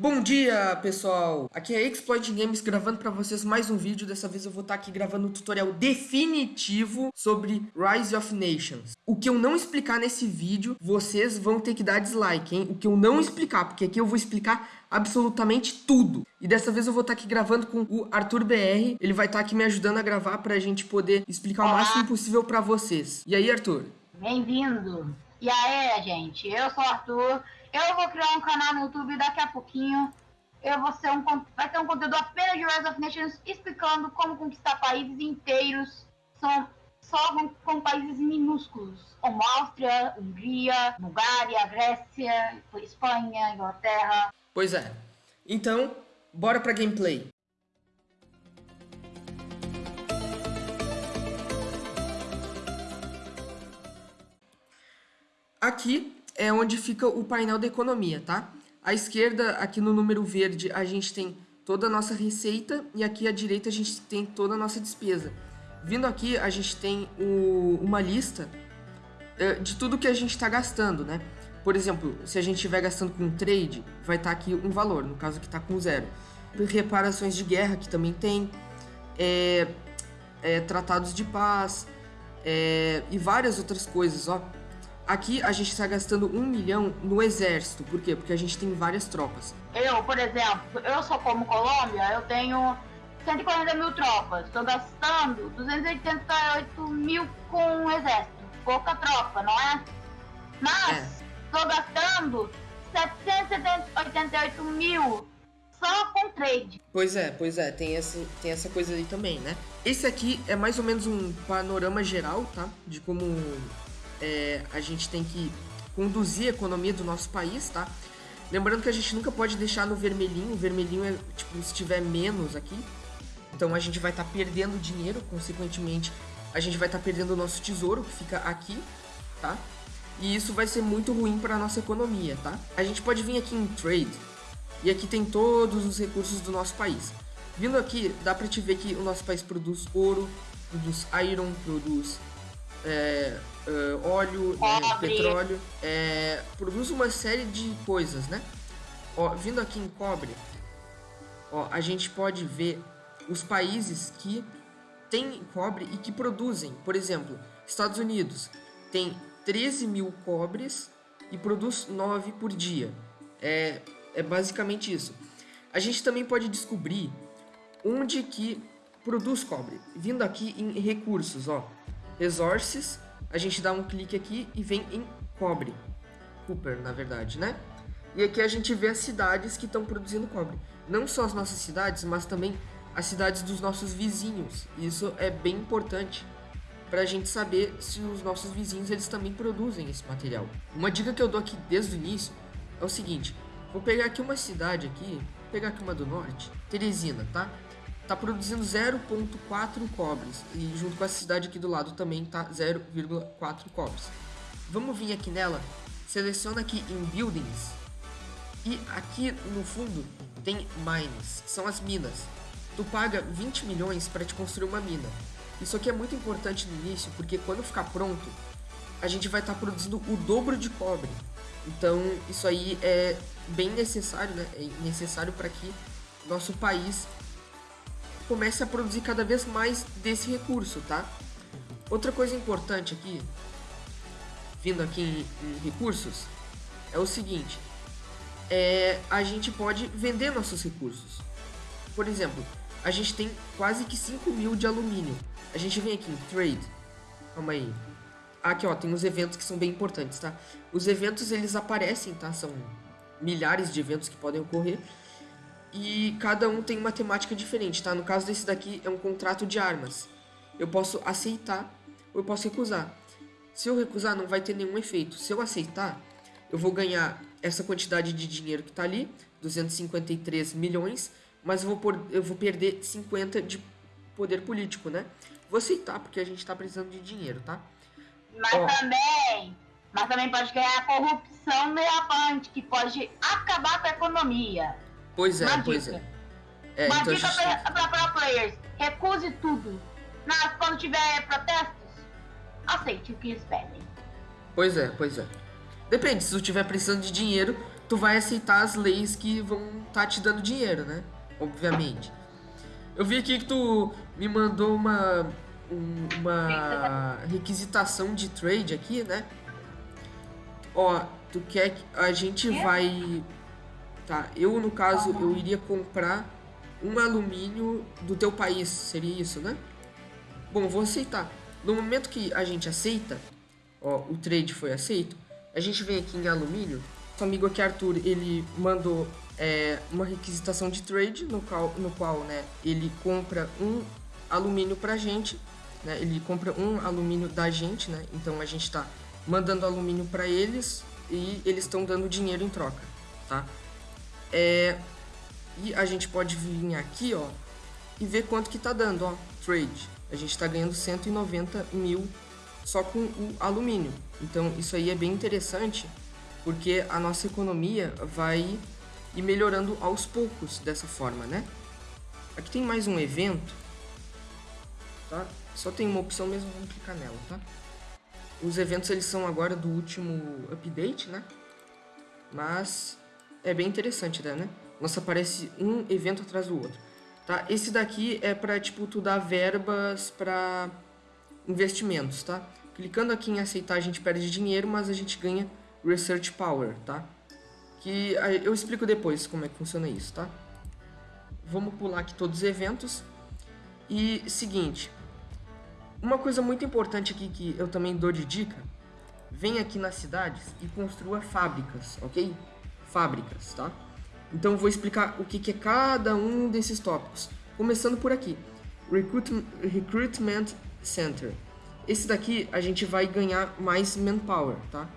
Bom dia, pessoal! Aqui é Exploit Games gravando para vocês mais um vídeo. Dessa vez eu vou estar tá aqui gravando um tutorial definitivo sobre Rise of Nations. O que eu não explicar nesse vídeo, vocês vão ter que dar dislike, hein? O que eu não explicar, porque aqui eu vou explicar absolutamente tudo. E dessa vez eu vou estar tá aqui gravando com o Arthur BR. Ele vai estar tá aqui me ajudando a gravar para a gente poder explicar Olá. o máximo possível para vocês. E aí, Arthur? Bem-vindo! E aí, gente? Eu sou o Arthur eu vou criar um canal no YouTube daqui a pouquinho. Eu vou ser um, vai ter um conteúdo apenas de Rise of Nations explicando como conquistar países inteiros. São só com, com países minúsculos, como Áustria, Hungria, Bulgária, Grécia, Espanha, Inglaterra. Pois é. Então, bora pra gameplay. Aqui é onde fica o painel da economia, tá? À esquerda, aqui no número verde, a gente tem toda a nossa receita e aqui à direita a gente tem toda a nossa despesa. Vindo aqui, a gente tem o, uma lista é, de tudo que a gente está gastando, né? Por exemplo, se a gente estiver gastando com trade, vai estar tá aqui um valor, no caso que está com zero. Reparações de guerra, que também tem, é, é, tratados de paz é, e várias outras coisas, ó. Aqui a gente está gastando um milhão no exército. Por quê? Porque a gente tem várias tropas. Eu, por exemplo, eu sou como Colômbia, eu tenho 140 mil tropas. Estou gastando 288 mil com o exército. Pouca tropa, não é? Mas estou é. gastando 788 mil só com trade. Pois é, pois é, tem essa, tem essa coisa aí também, né? Esse aqui é mais ou menos um panorama geral, tá? De como é, a gente tem que conduzir a economia do nosso país, tá? Lembrando que a gente nunca pode deixar no vermelhinho, o vermelhinho é tipo se tiver menos aqui, então a gente vai estar tá perdendo dinheiro, consequentemente a gente vai estar tá perdendo o nosso tesouro que fica aqui, tá? E isso vai ser muito ruim para a nossa economia, tá? A gente pode vir aqui em Trade, e aqui tem todos os recursos do nosso país. Vindo aqui, dá para te ver que o nosso país produz ouro, produz iron, produz é, uh, óleo, né, petróleo, é, produz uma série de coisas, né? Ó, vindo aqui em cobre, ó, a gente pode ver os países que têm cobre e que produzem. Por exemplo, Estados Unidos tem 13 mil cobres e produz 9 por dia. É, é basicamente isso. A gente também pode descobrir onde que produz cobre. Vindo aqui em recursos, ó. Resources, a gente dá um clique aqui e vem em cobre. Cooper, na verdade, né? E aqui a gente vê as cidades que estão produzindo cobre. Não só as nossas cidades, mas também as cidades dos nossos vizinhos. Isso é bem importante para a gente saber se os nossos vizinhos eles também produzem esse material. Uma dica que eu dou aqui desde o início é o seguinte: vou pegar aqui uma cidade aqui, pegar aqui uma do norte, Teresina, tá? Está produzindo 0,4 cobres. E junto com a cidade aqui do lado também tá 0,4 cobres. Vamos vir aqui nela, seleciona aqui em Buildings. E aqui no fundo tem Mines, são as minas. Tu paga 20 milhões para te construir uma mina. Isso aqui é muito importante no início, porque quando ficar pronto, a gente vai estar tá produzindo o dobro de cobre. Então, isso aí é bem necessário, né? É necessário para que nosso país comece a produzir cada vez mais desse recurso, tá? Outra coisa importante aqui, vindo aqui em, em recursos, é o seguinte, é, a gente pode vender nossos recursos. Por exemplo, a gente tem quase que 5 mil de alumínio. A gente vem aqui em Trade, calma aí. Aqui ó, tem os eventos que são bem importantes, tá? Os eventos eles aparecem, tá? São milhares de eventos que podem ocorrer e cada um tem uma temática diferente, tá? No caso desse daqui é um contrato de armas. Eu posso aceitar ou eu posso recusar. Se eu recusar, não vai ter nenhum efeito. Se eu aceitar, eu vou ganhar essa quantidade de dinheiro que tá ali, 253 milhões, mas eu vou, por, eu vou perder 50 de poder político, né? Vou aceitar, porque a gente tá precisando de dinheiro, tá? Mas Ó, também, mas também pode ganhar a corrupção meia que pode acabar com a economia. Pois é, Uma pois dica. é. é Uma então dica gente... para pro players: recuse tudo. Mas quando tiver protestos, aceite o que eles pedem. Pois é, pois é. Depende, se tu tiver precisando de dinheiro, tu vai aceitar as leis que vão estar tá te dando dinheiro, né? Obviamente. Eu vi aqui que tu me mandou uma uma requisitação de trade aqui, né? Ó, tu quer que a gente vai tá? Eu no caso eu iria comprar um alumínio do teu país, seria isso, né? Bom, vou aceitar. No momento que a gente aceita, ó, o trade foi aceito, a gente vem aqui em alumínio. Nosso amigo aqui, Arthur, ele mandou é, uma requisitação de trade, no qual, no qual né, ele compra um alumínio pra gente, né, ele compra um alumínio da gente, né, então a gente está mandando alumínio para eles e eles estão dando dinheiro em troca, tá? É, e a gente pode vir aqui, ó, e ver quanto que tá dando, ó, trade. A gente está ganhando 190 mil só com o alumínio. Então isso aí é bem interessante, porque a nossa economia vai ir melhorando aos poucos dessa forma, né? Aqui tem mais um evento, tá? Só tem uma opção mesmo, vamos clicar nela, tá? Os eventos eles são agora do último update, né? Mas é bem interessante, né? Nossa, aparece um evento atrás do outro. Tá? Esse daqui é para tipo tu dar verbas para investimentos, tá? Clicando aqui em aceitar a gente perde dinheiro, mas a gente ganha research power, tá? Que eu explico depois como é que funciona isso, tá? Vamos pular aqui todos os eventos. E seguinte, uma coisa muito importante aqui que eu também dou de dica, vem aqui nas cidades e construa fábricas, ok? Fábricas, tá? Então vou explicar o que, é cada um desses tópicos. Começando por aqui, Recruit Recruitment Center. Esse daqui a gente vai ganhar mais manpower, tá?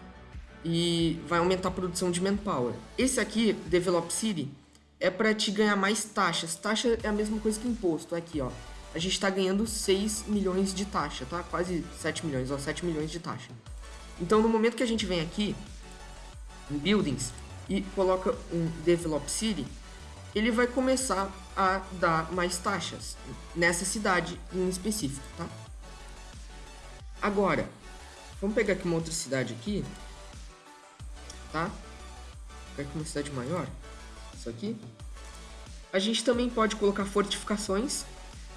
E vai aumentar a produção de manpower. Esse aqui, Develop City, é para te ganhar mais taxas. Taxa é a mesma coisa que imposto. Aqui, ó. A gente está ganhando 6 milhões de taxa, tá? Quase 7 milhões, ó, 7 milhões de taxa. Então, no momento que a gente vem aqui em Buildings, e coloca um Develop City, ele vai começar a dar mais taxas nessa cidade em específico, tá? Agora, vamos pegar aqui uma outra cidade aqui, tá? Pegar aqui uma cidade maior, isso aqui. A gente também pode colocar fortificações,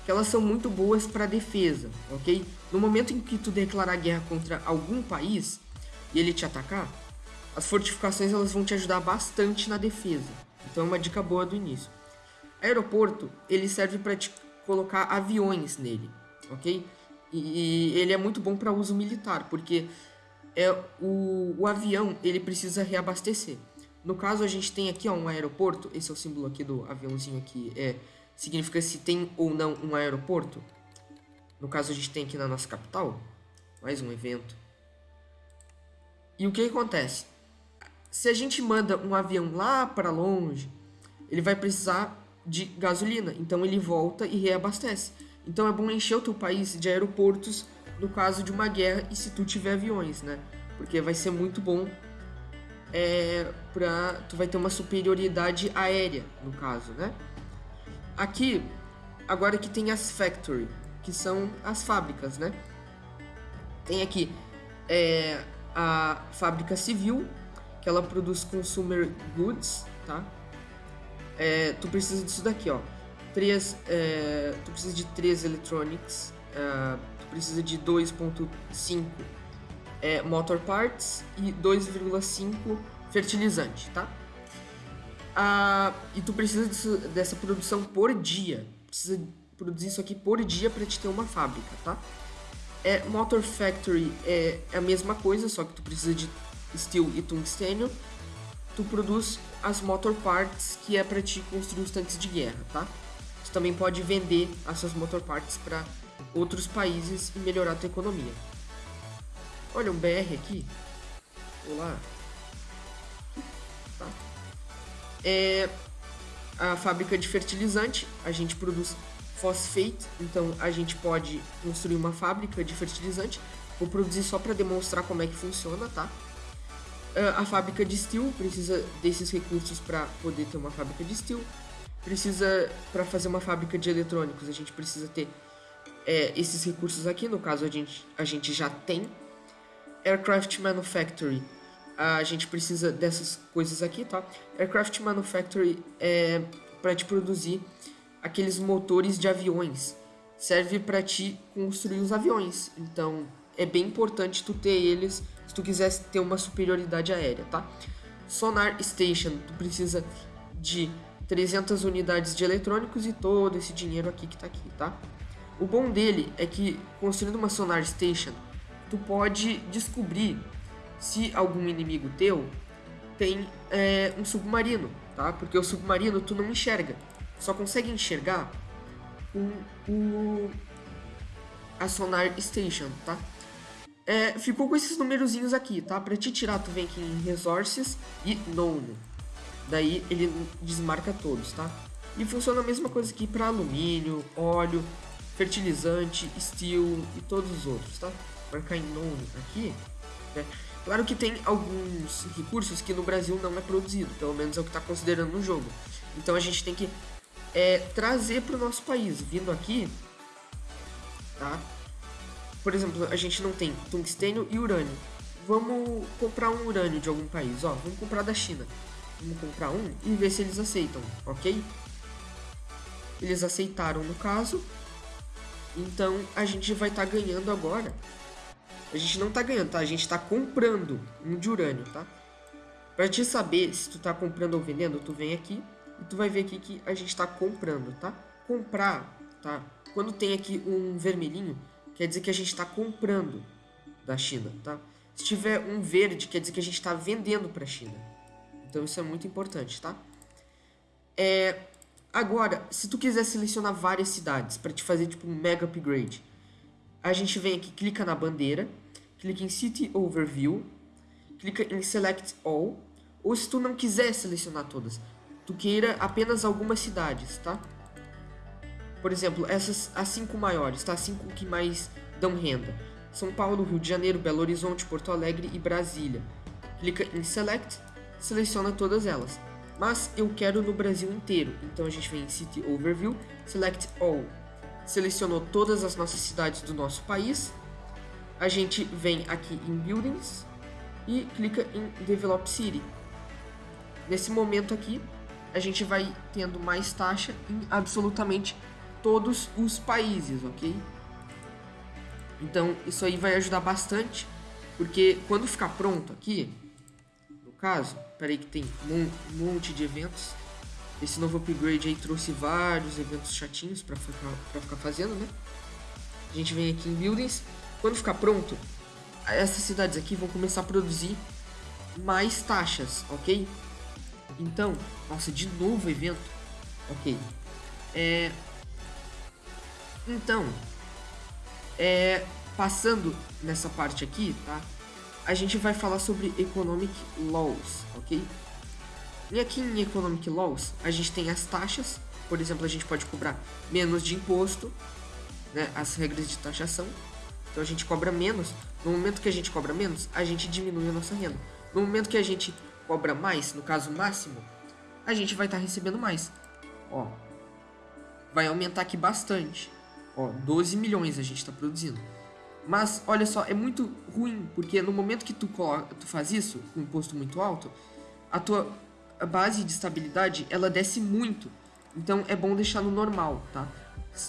que elas são muito boas para defesa, ok? No momento em que tu declarar guerra contra algum país e ele te atacar, as fortificações elas vão te ajudar bastante na defesa. Então é uma dica boa do início. Aeroporto, ele serve para te colocar aviões nele, ok? E, ele é muito bom para uso militar, porque é o, o avião ele precisa reabastecer. No caso, a gente tem aqui ó, um aeroporto, esse é o símbolo aqui do aviãozinho aqui, é, significa se tem ou não um aeroporto. No caso, a gente tem aqui na nossa capital, mais um evento. E o que acontece? Se a gente manda um avião lá para longe, ele vai precisar de gasolina, então ele volta e reabastece. Então é bom encher o teu país de aeroportos no caso de uma guerra e se tu tiver aviões, né? Porque vai ser muito bom é, pra, tu vai ter uma superioridade aérea, no caso, né? Aqui, agora que tem as factory, que são as fábricas, né? Tem aqui é, a fábrica civil, que ela produz consumer goods, tá? É, tu precisa disso daqui, ó. Três, é, tu precisa de 3 electronics, é, tu precisa de 2.5 é, motor parts e 2,5 fertilizante, tá? Ah, e tu precisa disso, dessa produção por dia. Precisa produzir isso aqui por dia para te ter uma fábrica, tá? É, Motor Factory é, é a mesma coisa, só que tu precisa de steel e tungstênio, tu produz as motor parts que é para te construir os tanques de guerra, tá? Tu também pode vender essas motor parts para outros países e melhorar a tua economia. Olha um BR aqui. Olá. Tá. É a fábrica de fertilizante, a gente produz fosfate, então a gente pode construir uma fábrica de fertilizante. Vou produzir só para demonstrar como é que funciona, tá? Ah, a fábrica de steel precisa desses recursos para poder ter uma fábrica de steel. Precisa, para fazer uma fábrica de eletrônicos, a gente precisa ter é, esses recursos aqui. No caso, a gente, a gente já tem. Aircraft Manufactory. a gente precisa dessas coisas aqui, tá? Aircraft Manufactory é para te produzir aqueles motores de aviões. Serve para te construir os aviões. Então, é bem importante tu ter eles se tu quiser ter uma superioridade aérea, tá? Sonar Station, tu precisa de 300 unidades de eletrônicos e todo esse dinheiro aqui que tá aqui, tá? O bom dele é que construindo uma Sonar Station, tu pode descobrir se algum inimigo teu tem é, um submarino, tá? Porque o submarino tu não enxerga, só consegue enxergar com o a Sonar Station, tá? É, ficou com esses numerozinhos aqui, tá? Pra te tirar, tu vem aqui em Resources e Known. Daí ele desmarca todos, tá? E funciona a mesma coisa aqui para alumínio, óleo, fertilizante, steel e todos os outros, tá? Marcar em Known aqui, né? Claro que tem alguns recursos que no Brasil não é produzido, pelo menos é o que está considerando no jogo. Então a gente tem que é, trazer para o nosso país, vindo aqui, tá? Por exemplo, a gente não tem tungstênio e urânio. Vamos comprar um urânio de algum país, ó, vamos comprar da China. Vamos comprar um e ver se eles aceitam, ok? Eles aceitaram no caso, então a gente vai estar tá ganhando agora a gente não tá ganhando, tá? A gente tá comprando um de urânio, tá? Pra te saber se tu tá comprando ou vendendo, tu vem aqui e tu vai ver aqui que a gente tá comprando, tá? Comprar, tá? Quando tem aqui um vermelhinho, quer dizer que a gente tá comprando da China, tá? Se tiver um verde, quer dizer que a gente tá vendendo pra China. Então isso é muito importante, tá? É, agora, se tu quiser selecionar várias cidades para te fazer tipo um mega upgrade, a gente vem aqui, clica na bandeira, clica em City Overview, clica em Select All, ou se tu não quiser selecionar todas, tu queira apenas algumas cidades, tá? Por exemplo, essas as cinco maiores, tá? As cinco que mais dão renda. São Paulo, Rio de Janeiro, Belo Horizonte, Porto Alegre e Brasília. Clica em Select, seleciona todas elas. Mas eu quero no Brasil inteiro, então a gente vem em City Overview, Select All selecionou todas as nossas cidades do nosso país. A gente vem aqui em Buildings e clica em Develop City. Nesse momento aqui, a gente vai tendo mais taxa em absolutamente todos os países, ok? Então, isso aí vai ajudar bastante, porque quando ficar pronto aqui, no caso, peraí que tem um monte de eventos, esse novo upgrade aí trouxe vários eventos chatinhos para ficar, pra ficar fazendo, né? A gente vem aqui em Buildings. Quando ficar pronto, essas cidades aqui vão começar a produzir mais taxas, ok? Então, nossa, de novo evento. Ok. É... Então, é... passando nessa parte aqui, tá? A gente vai falar sobre Economic Laws, ok? E aqui em Economic Laws, a gente tem as taxas. Por exemplo, a gente pode cobrar menos de imposto, né, as regras de taxação. Então a gente cobra menos. No momento que a gente cobra menos, a gente diminui a nossa renda. No momento que a gente cobra mais, no caso máximo, a gente vai estar tá recebendo mais. Ó, vai aumentar aqui bastante. Ó, 12 milhões a gente está produzindo. Mas, olha só, é muito ruim, porque no momento que tu, tu faz isso, com um imposto muito alto, a tua base de estabilidade ela desce muito. Então é bom deixar no normal, tá?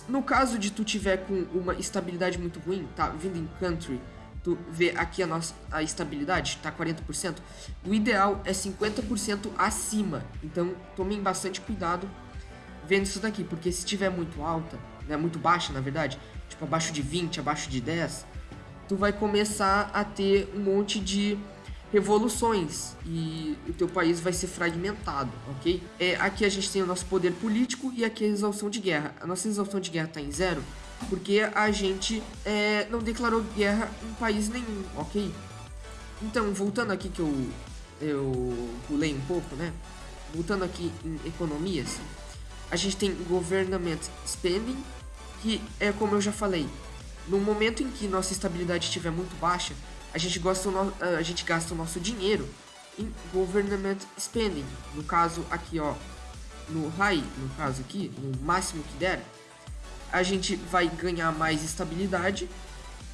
No caso de tu tiver com uma estabilidade muito ruim, tá? Vindo em country, tu vê aqui a nossa a estabilidade, tá 40%. O ideal é 50% acima. Então tomem bastante cuidado vendo isso daqui, porque se tiver muito alta, né, muito baixa, na verdade, tipo abaixo de 20, abaixo de 10, tu vai começar a ter um monte de revoluções e o teu país vai ser fragmentado, ok? É, aqui a gente tem o nosso poder político e aqui a resolução de guerra. A nossa resolução de guerra está em zero porque a gente é, não declarou guerra em país nenhum, ok? Então, voltando aqui que eu, eu pulei um pouco, né? Voltando aqui em economias, a gente tem government spending, que é como eu já falei, no momento em que nossa estabilidade estiver muito baixa, a gente, gosta no, a gente gasta o nosso dinheiro em government spending. No caso aqui, ó, no high, no caso aqui, no máximo que der, a gente vai ganhar mais estabilidade.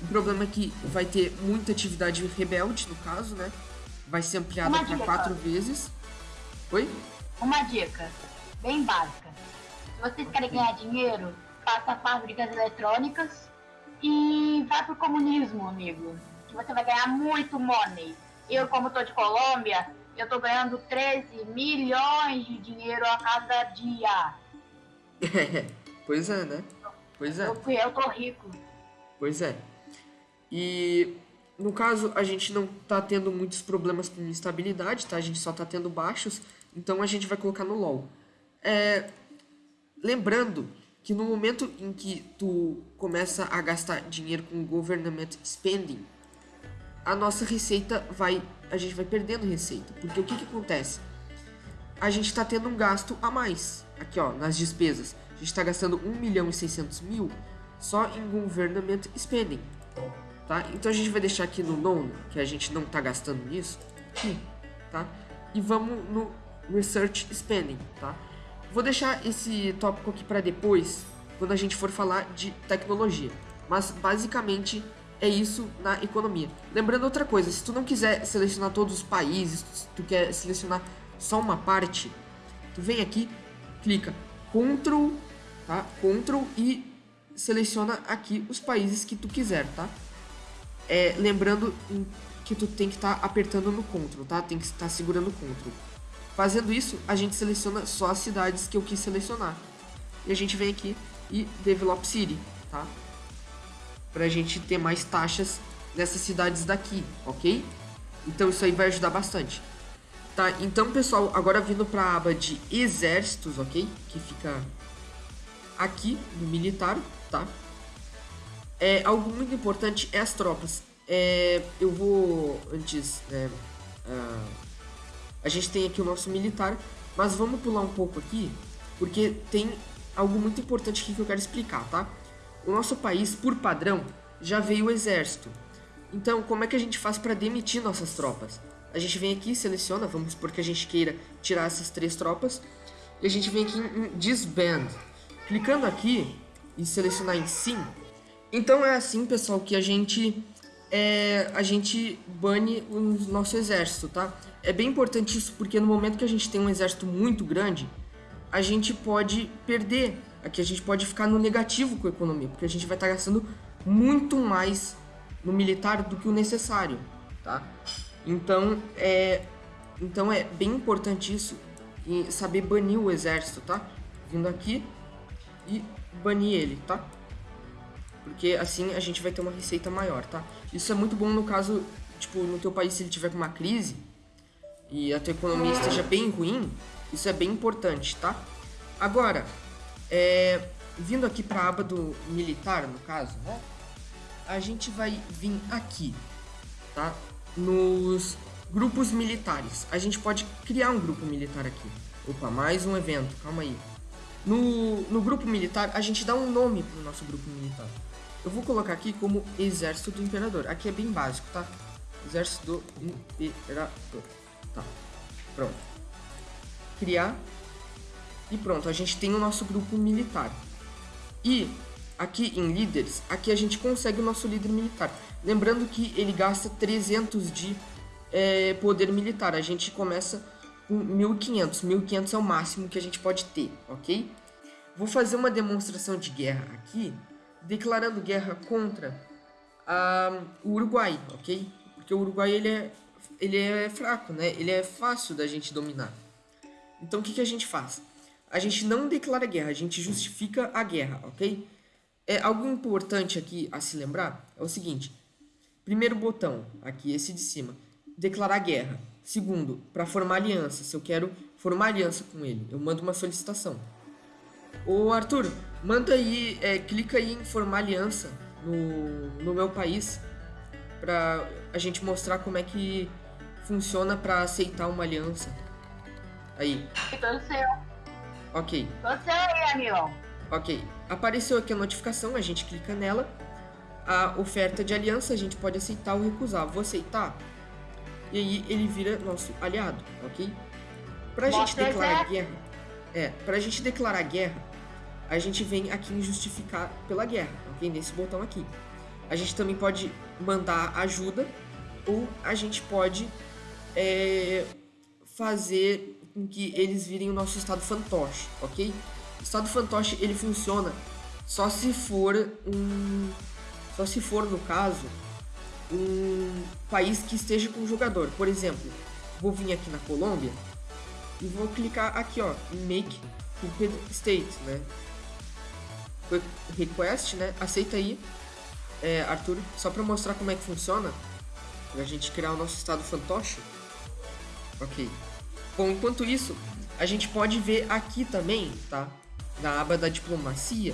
O problema é que vai ter muita atividade rebelde, no caso, né? vai ser ampliada para quatro vezes. Oi? Uma dica, bem básica. Se vocês querem ganhar dinheiro, faça fábricas eletrônicas e vá pro comunismo, amigo. Que você vai ganhar muito money. Eu, como tô de Colômbia, eu tô ganhando 13 milhões de dinheiro a cada dia. pois é, né? Pois é. Eu, eu tô rico. Pois é. E no caso, a gente não tá tendo muitos problemas com instabilidade, tá? A gente só tá tendo baixos, então a gente vai colocar no LoL. É, lembrando que no momento em que tu começa a gastar dinheiro com government spending, a nossa receita vai, a gente vai perdendo receita, porque o que que acontece? A gente está tendo um gasto a mais, aqui ó, nas despesas. A gente está gastando 1 milhão e 600 mil só em government spending, tá? Então a gente vai deixar aqui no nono, que a gente não está gastando nisso, aqui, tá? E vamos no research spending, tá? Vou deixar esse tópico aqui para depois, quando a gente for falar de tecnologia. Mas basicamente é isso na economia. Lembrando outra coisa, se tu não quiser selecionar todos os países, se tu quer selecionar só uma parte, tu vem aqui, clica Ctrl, tá? Ctrl e seleciona aqui os países que tu quiser, tá? É, lembrando que tu tem que estar tá apertando no Ctrl, tá? Tem que estar segurando o Ctrl. Fazendo isso, a gente seleciona só as cidades que eu quis selecionar. E a gente vem aqui e Develop City, tá? Pra gente ter mais taxas nessas cidades daqui, ok? Então isso aí vai ajudar bastante. Tá, então pessoal, agora vindo para a aba de exércitos, ok? Que fica aqui no militar, tá? É, algo muito importante é as tropas. É, eu vou antes, né, uh, a gente tem aqui o nosso militar, mas vamos pular um pouco aqui, porque tem algo muito importante aqui que eu quero explicar, tá? O nosso país, por padrão, já veio o exército. Então, como é que a gente faz para demitir nossas tropas? A gente vem aqui, seleciona, vamos supor que a gente queira tirar essas três tropas, e a gente vem aqui em Disband. Clicando aqui e selecionar em Sim, então é assim, pessoal, que a gente é, a gente bane o nosso exército, tá? É bem importante isso porque no momento que a gente tem um exército muito grande, a gente pode perder, aqui a gente pode ficar no negativo com a economia, porque a gente vai estar gastando muito mais no militar do que o necessário, tá? Então é, então é bem importante isso e saber banir o exército, tá? Vindo aqui e banir ele, tá? Porque assim a gente vai ter uma receita maior, tá? Isso é muito bom no caso, tipo, no teu país se ele tiver com uma crise e a tua economia esteja bem ruim, isso é bem importante, tá? Agora, é, vindo aqui para a aba do militar, no caso, né? A gente vai vir aqui, tá? Nos grupos militares. A gente pode criar um grupo militar aqui. Opa, mais um evento, calma aí. No, no grupo militar, a gente dá um nome pro nosso grupo militar. Eu vou colocar aqui como Exército do Imperador. Aqui é bem básico, tá? Exército do Imperador. Tá. Pronto. Criar. E pronto, a gente tem o nosso grupo militar. E aqui em líderes, aqui a gente consegue o nosso líder militar. Lembrando que ele gasta 300 de é, poder militar. A gente começa com 1500. 1500 é o máximo que a gente pode ter, ok? Vou fazer uma demonstração de guerra aqui declarando guerra contra uh, o Uruguai, ok? Porque o Uruguai ele é, ele é fraco, né? Ele é fácil da gente dominar. Então o que, que a gente faz? A gente não declara guerra, a gente justifica a guerra, ok? É algo importante aqui a se lembrar é o seguinte: primeiro botão, aqui esse de cima, declarar guerra. Segundo, para formar aliança, se eu quero formar aliança com ele, eu mando uma solicitação. Ô Arthur, manda aí, é, clica aí em formar aliança no, no meu país pra a gente mostrar como é que funciona para aceitar uma aliança. Aí. Tô seu. Ok. Seu aí, amigo. Ok. Apareceu aqui a notificação, a gente clica nela. A oferta de aliança a gente pode aceitar ou recusar. Vou aceitar. E aí ele vira nosso aliado, ok? Pra Mostra gente declarar guerra. É, pra gente declarar guerra, a gente vem aqui em justificar pela guerra, ok? Nesse botão aqui. A gente também pode mandar ajuda ou a gente pode é, fazer com que eles virem o nosso estado fantoche, ok? O estado fantoche ele funciona só se for um, só se for no caso um país que esteja com um jogador. Por exemplo, vou vir aqui na Colômbia e vou clicar aqui, ó, em Make Puppet State, né? Request, né? Aceita aí, é, Arthur, só para mostrar como é que funciona, pra gente criar o nosso estado fantoche. Ok. Bom, enquanto isso, a gente pode ver aqui também, tá? Na aba da diplomacia,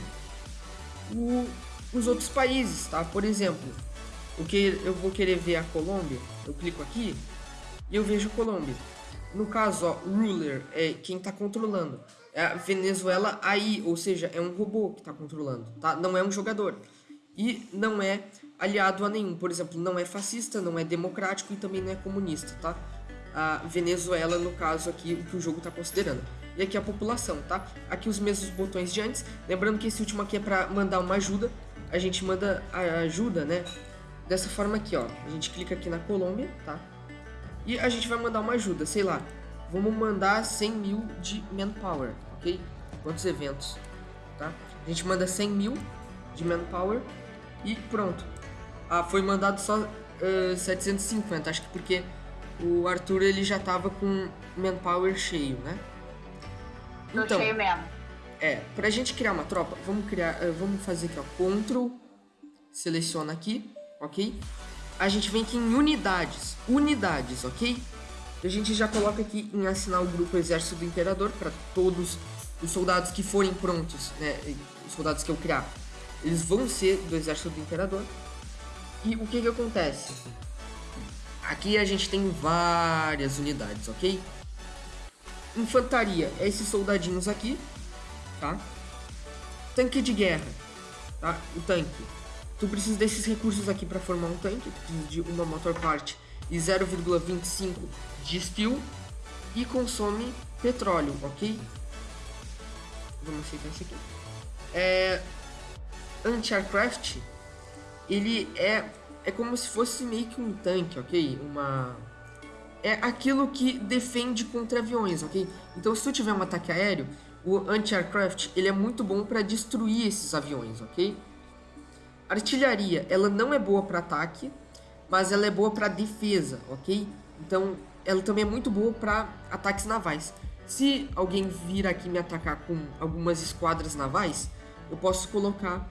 o, os outros países, tá? Por exemplo, o que eu vou querer ver a Colômbia, eu clico aqui e eu vejo a Colômbia. No caso, ó, ruler é quem está controlando. É a Venezuela aí, ou seja, é um robô que está controlando, tá? Não é um jogador. E não é aliado a nenhum. Por exemplo, não é fascista, não é democrático e também não é comunista, tá? A Venezuela, no caso aqui, o que o jogo está considerando. E aqui a população, tá? Aqui os mesmos botões de antes. Lembrando que esse último aqui é para mandar uma ajuda. A gente manda a ajuda, né? dessa forma aqui, ó. A gente clica aqui na Colômbia, tá? E a gente vai mandar uma ajuda, sei lá. Vamos mandar 100 mil de manpower, ok? Quantos eventos, tá? A gente manda 100 mil de manpower e pronto. Ah, foi mandado só uh, 750, acho que porque o Arthur ele já tava com manpower cheio, né? Tô então, cheio mesmo. É, pra gente criar uma tropa, vamos criar, uh, vamos fazer aqui, ó, Ctrl, seleciona aqui, ok? A gente vem aqui em unidades, unidades, ok? A gente já coloca aqui em assinar o grupo Exército do Imperador para todos os soldados que forem prontos, né? Os soldados que eu criar, eles vão ser do Exército do Imperador. E o que que acontece? Aqui a gente tem várias unidades, ok? Infantaria é esses soldadinhos aqui, tá? Tanque de guerra, tá? O tanque Tu precisa desses recursos aqui para formar um tanque, tu precisa de uma motor part e 0,25 de steel e consome petróleo, ok? Vamos aceitar isso aqui. É, Anti-aircraft, ele é, é como se fosse meio que um tanque, ok? Uma... É aquilo que defende contra aviões, ok? Então se tu tiver um ataque aéreo, o anti-aircraft ele é muito bom para destruir esses aviões, ok? Artilharia, ela não é boa para ataque, mas ela é boa para defesa, ok? Então, ela também é muito boa para ataques navais. Se alguém vir aqui me atacar com algumas esquadras navais, eu posso colocar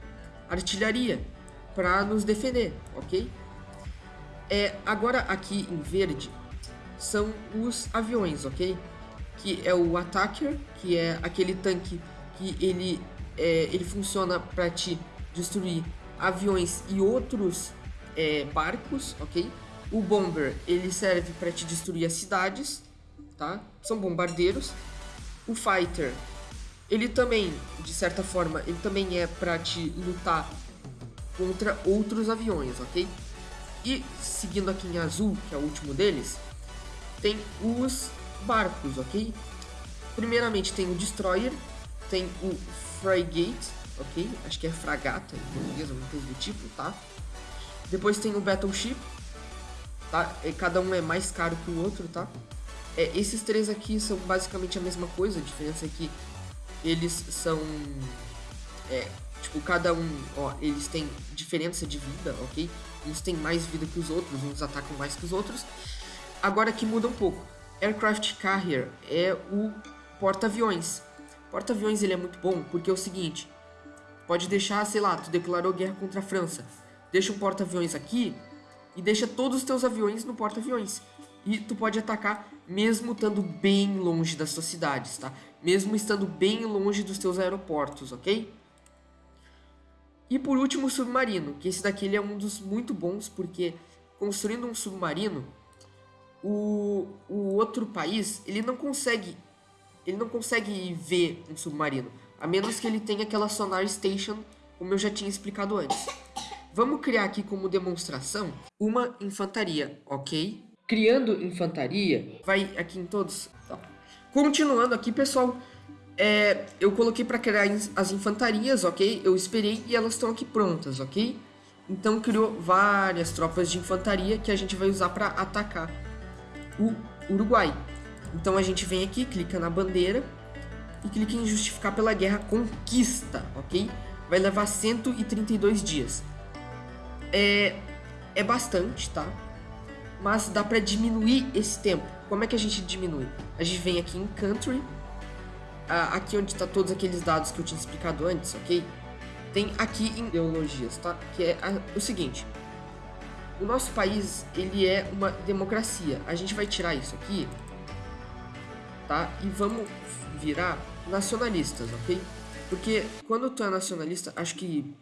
artilharia para nos defender, ok? É, agora aqui em verde são os aviões, ok? Que é o Attacker, que é aquele tanque que ele, é, ele funciona para te destruir aviões e outros é, barcos, ok? O Bomber, ele serve para te destruir as cidades, tá? São bombardeiros. O Fighter, ele também, de certa forma, ele também é para te lutar contra outros aviões, ok? E seguindo aqui em azul, que é o último deles, tem os barcos, ok? Primeiramente tem o Destroyer, tem o Frigate, ok? Acho que é fragata em português, alguma coisa do tipo, tá? Depois tem o Battleship, tá? E cada um é mais caro que o outro, tá? É, esses três aqui são basicamente a mesma coisa, a diferença é que eles são... É, tipo, cada um, ó, eles têm diferença de vida, ok? Uns têm mais vida que os outros, uns atacam mais que os outros. Agora aqui muda um pouco. Aircraft Carrier é o porta-aviões. Porta-aviões ele é muito bom porque é o seguinte, Pode deixar, sei lá, tu declarou guerra contra a França. Deixa um porta-aviões aqui e deixa todos os teus aviões no porta-aviões. E tu pode atacar mesmo estando bem longe das tuas cidades, tá? Mesmo estando bem longe dos teus aeroportos, ok? E por último, o submarino, que esse daqui é um dos muito bons, porque construindo um submarino, o, o outro país, ele não consegue ele não consegue ver um submarino. A menos que ele tenha aquela sonar station, como eu já tinha explicado antes. Vamos criar aqui como demonstração uma infantaria, ok? Criando infantaria, vai aqui em todos. Tá. Continuando aqui, pessoal, é, eu coloquei para criar as infantarias, ok? Eu esperei e elas estão aqui prontas, ok? Então criou várias tropas de infantaria que a gente vai usar para atacar o Uruguai. Então a gente vem aqui, clica na bandeira e clica em justificar pela guerra conquista, ok? Vai levar 132 dias. É, é bastante, tá? Mas dá para diminuir esse tempo. Como é que a gente diminui? A gente vem aqui em Country, aqui onde está todos aqueles dados que eu tinha explicado antes, ok? Tem aqui em ideologias, tá? Que é o seguinte. O nosso país, ele é uma democracia. A gente vai tirar isso aqui, tá? E vamos virar nacionalistas, ok? Porque quando tu é nacionalista, acho que...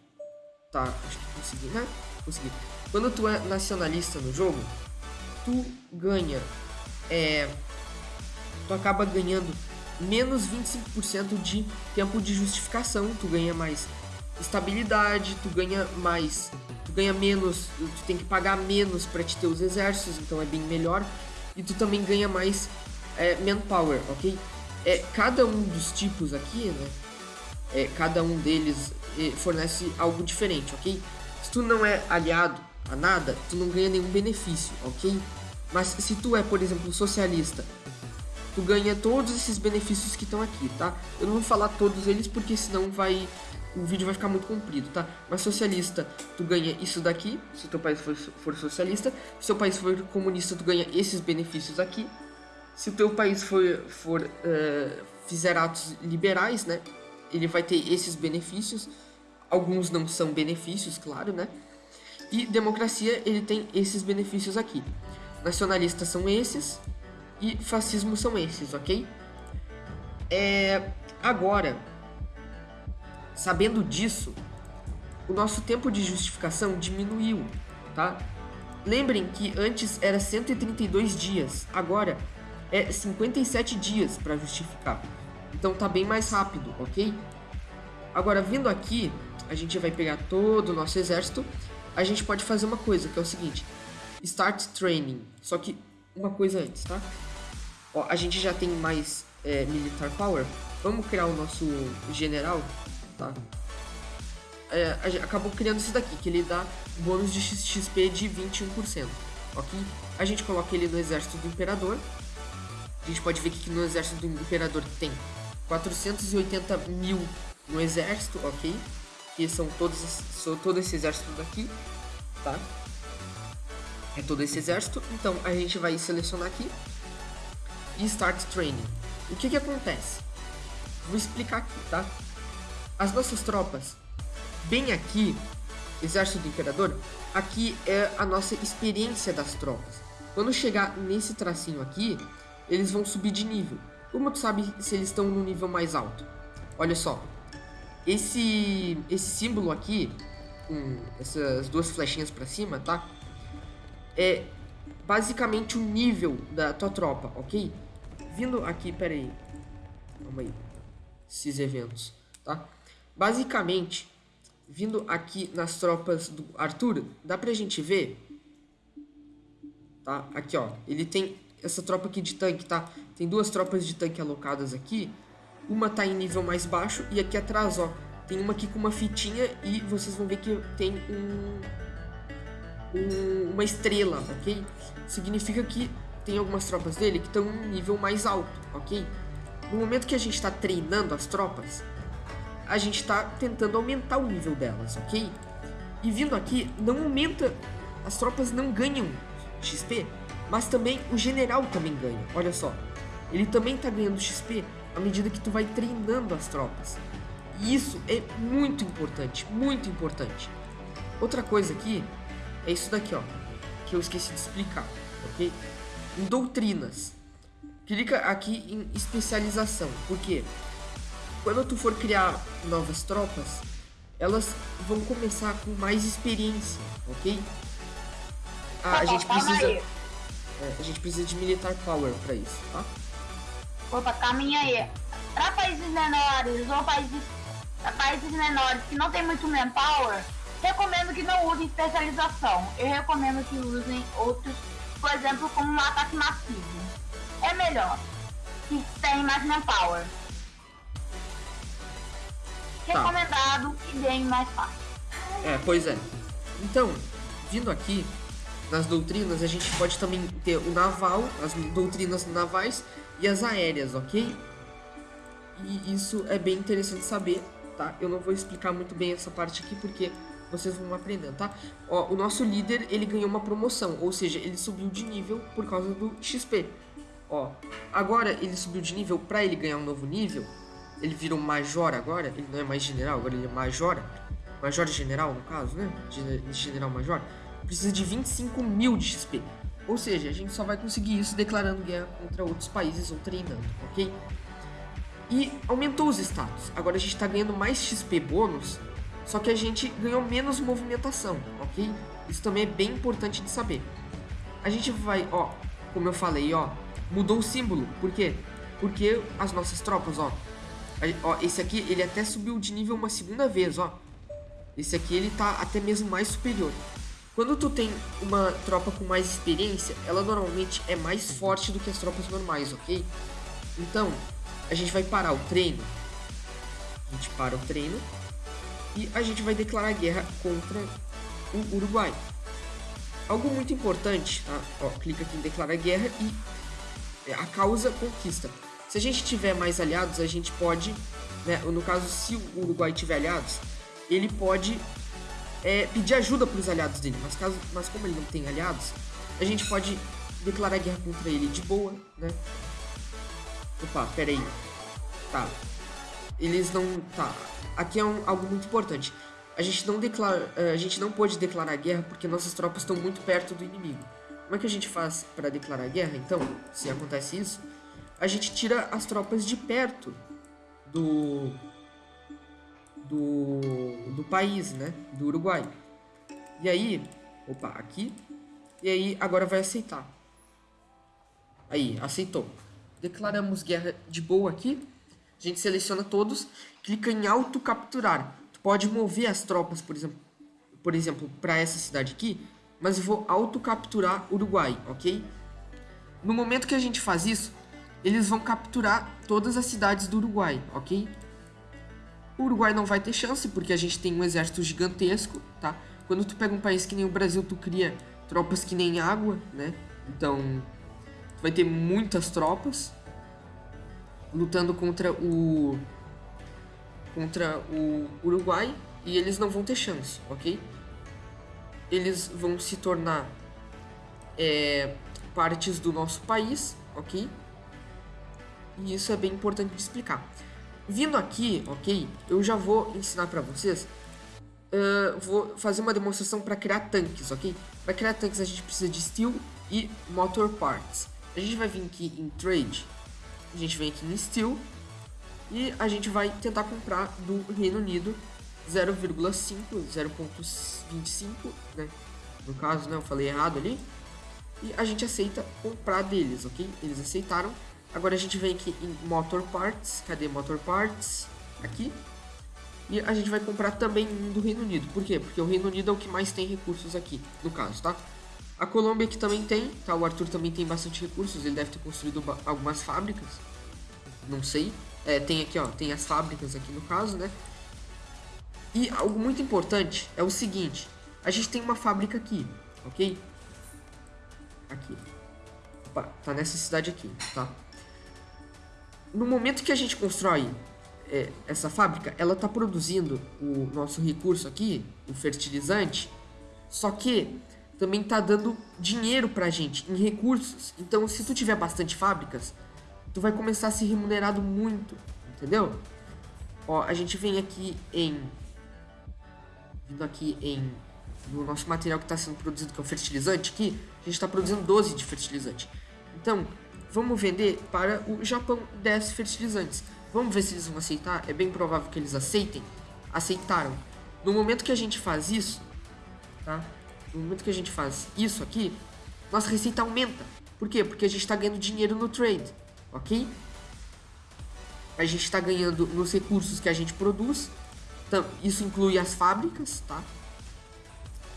Tá, acho que consegui, né? Consegui. Quando tu é nacionalista no jogo, tu ganha... É... Tu acaba ganhando menos 25% de tempo de justificação, tu ganha mais estabilidade, tu ganha mais, tu ganha menos, tu tem que pagar menos para te ter os exércitos, então é bem melhor, e tu também ganha mais é, manpower, ok? É, cada um dos tipos aqui, né, é, cada um deles é, fornece algo diferente, ok? Se tu não é aliado a nada, tu não ganha nenhum benefício, ok? Mas se tu é, por exemplo, socialista tu ganha todos esses benefícios que estão aqui, tá? Eu não vou falar todos eles porque senão vai o vídeo vai ficar muito comprido, tá? Mas socialista, tu ganha isso daqui, se teu país for, for socialista. Se teu país for comunista, tu ganha esses benefícios aqui. Se o teu país for, for uh, fizer atos liberais, né? Ele vai ter esses benefícios. Alguns não são benefícios, claro, né? E democracia, ele tem esses benefícios aqui. Nacionalistas são esses, e fascismo são esses, ok? É, agora, sabendo disso, o nosso tempo de justificação diminuiu, tá? Lembrem que antes era 132 dias, agora é 57 dias para justificar. Então tá bem mais rápido, ok? Agora, vindo aqui, a gente vai pegar todo o nosso exército. A gente pode fazer uma coisa, que é o seguinte. Start Training. Só que uma coisa antes, tá? Ó, a gente já tem mais é, Militar Power. Vamos criar o nosso general, tá? É, acabou criando esse daqui, que ele dá bônus de XP de 21%, ok? A gente coloca ele no exército do Imperador. A gente pode ver que no exército do Imperador tem 480 mil no exército, ok? Que são todos, são todo esse exército daqui, tá? É todo esse exército. Então a gente vai selecionar aqui Start Training. O que que acontece? Vou explicar aqui, tá? As nossas tropas, bem aqui, Exército do Imperador, aqui é a nossa experiência das tropas. Quando chegar nesse tracinho aqui, eles vão subir de nível. Como tu sabe se eles estão no nível mais alto? Olha só, esse, esse símbolo aqui, com essas duas flechinhas para cima, tá? É basicamente o nível da tua tropa, ok? Vindo aqui, peraí. Calma aí. Esses eventos, tá? Basicamente, vindo aqui nas tropas do Arthur, dá pra gente ver. Tá? Aqui, ó. Ele tem essa tropa aqui de tanque, tá? Tem duas tropas de tanque alocadas aqui. Uma tá em nível mais baixo e aqui atrás, ó. Tem uma aqui com uma fitinha e vocês vão ver que tem um, um uma estrela, ok? Significa que tem algumas tropas dele que estão em um nível mais alto, ok? No momento que a gente está treinando as tropas, a gente está tentando aumentar o nível delas, ok? E vindo aqui, não aumenta, as tropas não ganham XP, mas também o general também ganha, olha só. Ele também está ganhando XP à medida que tu vai treinando as tropas. E isso é muito importante, muito importante. Outra coisa aqui é isso daqui, ó, que eu esqueci de explicar, ok? Em doutrinas. Clica aqui em especialização, porque quando tu for criar novas tropas, elas vão começar com mais experiência, ok? Ah, a gente precisa, é, a gente precisa de militar power para isso, tá? Opa, caminha aí. Para países menores ou países, países menores que não tem muito manpower, recomendo que não usem especialização. Eu recomendo que usem outros por exemplo, como um ataque massivo. É melhor, que tem mais manpower. Tá. Recomendado e bem mais fácil. É, pois é. Então, vindo aqui, nas doutrinas, a gente pode também ter o naval, as doutrinas navais e as aéreas, ok? E isso é bem interessante saber, tá? Eu não vou explicar muito bem essa parte aqui porque vocês vão aprendendo, tá? Ó, o nosso líder, ele ganhou uma promoção, ou seja, ele subiu de nível por causa do XP. Ó, agora ele subiu de nível, para ele ganhar um novo nível, ele virou major agora, ele não é mais general, agora ele é major, major general no caso, né? General major, precisa de 25 mil de XP. Ou seja, a gente só vai conseguir isso declarando guerra contra outros países ou treinando, ok? E aumentou os status. Agora a gente está ganhando mais XP bônus, só que a gente ganhou menos movimentação, ok? Isso também é bem importante de saber. A gente vai, ó, como eu falei, ó, mudou o símbolo. Por quê? Porque as nossas tropas, ó, ó, esse aqui ele até subiu de nível uma segunda vez, ó. Esse aqui ele tá até mesmo mais superior. Quando tu tem uma tropa com mais experiência, ela normalmente é mais forte do que as tropas normais, ok? Então, a gente vai parar o treino. A gente para o treino. E a gente vai declarar guerra contra o Uruguai. Algo muito importante, tá? Ó, clica aqui em declarar guerra e a causa conquista. Se a gente tiver mais aliados, a gente pode, né, no caso, se o Uruguai tiver aliados, ele pode é, pedir ajuda para os aliados dele. Mas, caso, mas como ele não tem aliados, a gente pode declarar guerra contra ele de boa, né? Opa, pera aí. Tá. Eles não... Tá. Aqui é um, algo muito importante. A gente não declara, é, a gente não pode declarar guerra porque nossas tropas estão muito perto do inimigo. Como é que a gente faz para declarar guerra? Então, se acontece isso, a gente tira as tropas de perto do do, do país, né? Do Uruguai. E aí, opa, aqui. E aí, agora vai aceitar. Aí, aceitou. Declaramos guerra de boa aqui. A gente seleciona todos, clica em auto capturar. Tu pode mover as tropas, por exemplo, por exemplo, para essa cidade aqui, mas eu vou auto capturar Uruguai, ok? No momento que a gente faz isso, eles vão capturar todas as cidades do Uruguai, ok? O Uruguai não vai ter chance, porque a gente tem um exército gigantesco, tá? Quando tu pega um país que nem o Brasil, tu cria tropas que nem água, né? Então, tu vai ter muitas tropas lutando contra o contra o Uruguai e eles não vão ter chance, ok? Eles vão se tornar é, partes do nosso país, ok? E isso é bem importante de explicar. Vindo aqui, ok, eu já vou ensinar para vocês. Uh, vou fazer uma demonstração para criar tanques, ok? Para criar tanques a gente precisa de steel e motor parts. A gente vai vir aqui em trade, a gente vem aqui em steel e a gente vai tentar comprar do Reino Unido 0,5, 0,25, né? No caso, né, eu falei errado ali. E a gente aceita comprar deles, ok? Eles aceitaram. Agora a gente vem aqui em Motor Parts. Cadê Motor Parts? Aqui. E a gente vai comprar também do Reino Unido. Por quê? Porque o Reino Unido é o que mais tem recursos aqui, no caso, tá? A Colômbia aqui também tem, tá? O Arthur também tem bastante recursos. Ele deve ter construído algumas fábricas. Não sei. É, tem aqui, ó, tem as fábricas aqui no caso, né? E algo muito importante é o seguinte. A gente tem uma fábrica aqui, ok? Aqui. Opa, tá nessa cidade aqui, tá? no momento que a gente constrói é, essa fábrica, ela está produzindo o nosso recurso aqui, o fertilizante, só que também está dando dinheiro para a gente em recursos. Então, se tu tiver bastante fábricas, tu vai começar a ser remunerado muito, entendeu? Ó, a gente vem aqui em vindo aqui em no nosso material que está sendo produzido, que é o fertilizante aqui, a gente está produzindo 12 de fertilizante. Então, Vamos vender para o Japão 10 fertilizantes. Vamos ver se eles vão aceitar. É bem provável que eles aceitem. Aceitaram. No momento que a gente faz isso, tá? No momento que a gente faz isso aqui, nossa receita aumenta. Por quê? Porque a gente está ganhando dinheiro no trade, ok? A gente está ganhando nos recursos que a gente produz. Então, isso inclui as fábricas, tá?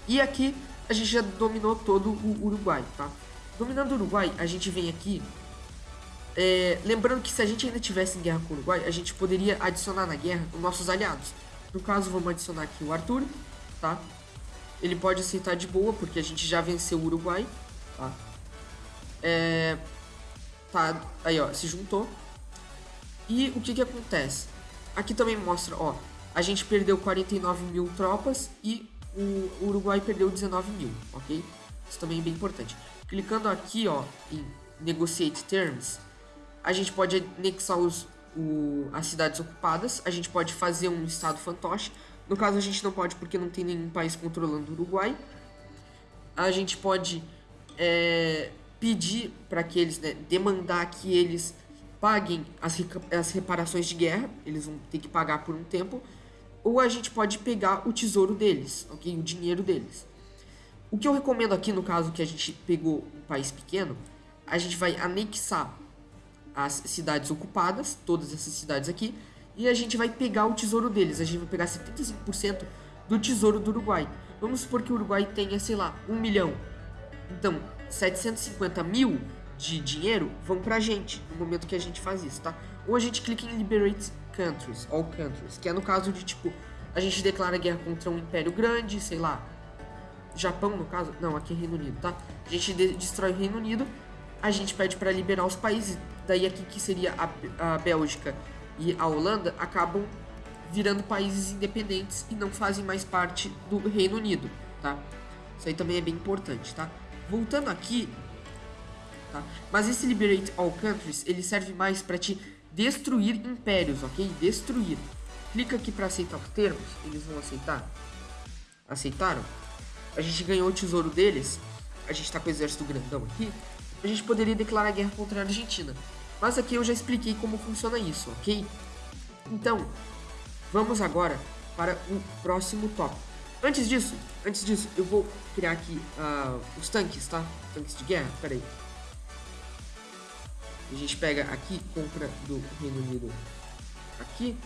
E aqui a gente já dominou todo o Uruguai, tá? Dominando o Uruguai, a gente vem aqui é, lembrando que se a gente ainda tivesse em guerra com o Uruguai, a gente poderia adicionar na guerra os nossos aliados. No caso, vamos adicionar aqui o Arthur, tá? Ele pode aceitar de boa, porque a gente já venceu o Uruguai, tá? É, tá, aí ó, se juntou. E o que que acontece? Aqui também mostra, ó, a gente perdeu 49 mil tropas e o Uruguai perdeu 19 mil, ok? Isso também é bem importante. Clicando aqui, ó, em Negotiate Terms, a gente pode anexar os, o, as cidades ocupadas, a gente pode fazer um estado fantoche. No caso, a gente não pode porque não tem nenhum país controlando o Uruguai. A gente pode é, pedir para que eles, né, demandar que eles paguem as, as reparações de guerra, eles vão ter que pagar por um tempo, ou a gente pode pegar o tesouro deles, ok? O dinheiro deles. O que eu recomendo aqui, no caso que a gente pegou um país pequeno, a gente vai anexar as cidades ocupadas, todas essas cidades aqui, e a gente vai pegar o tesouro deles. A gente vai pegar 75% do tesouro do Uruguai. Vamos supor que o Uruguai tenha, sei lá, um milhão. Então, 750 mil de dinheiro vão pra gente no momento que a gente faz isso, tá? Ou a gente clica em Liberate Countries, All Countries, que é no caso de tipo, a gente declara guerra contra um império grande, sei lá, Japão no caso, não, aqui é Reino Unido, tá? A gente destrói o Reino Unido, a gente pede para liberar os países, daí aqui que seria a, a Bélgica e a Holanda acabam virando países independentes e não fazem mais parte do Reino Unido, tá? Isso aí também é bem importante, tá? Voltando aqui, tá? Mas esse Liberate All Countries, ele serve mais para te destruir impérios, ok? Destruir. Clica aqui para aceitar os termos, eles vão aceitar. Aceitaram? A gente ganhou o tesouro deles, a gente tá com o exército grandão aqui, a gente poderia declarar guerra contra a Argentina. Mas aqui eu já expliquei como funciona isso, ok? Então, vamos agora para o próximo tópico. Antes disso, antes disso, eu vou criar aqui uh, os tanques, tá? Tanques de guerra, peraí. A gente pega aqui, compra do Reino Unido aqui,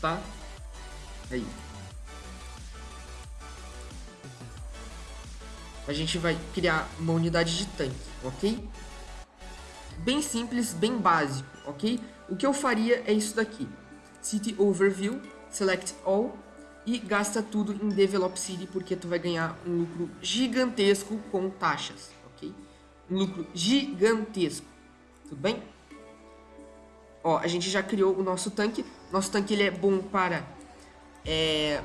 tá? Aí. A gente vai criar uma unidade de tanque, ok? Bem simples, bem básico, ok? O que eu faria é isso daqui. City Overview, Select All e gasta tudo em Develop City porque tu vai ganhar um lucro gigantesco com taxas, ok? Um lucro gigantesco, tudo bem? Ó, a gente já criou o nosso tanque. Nosso tanque ele é bom para é,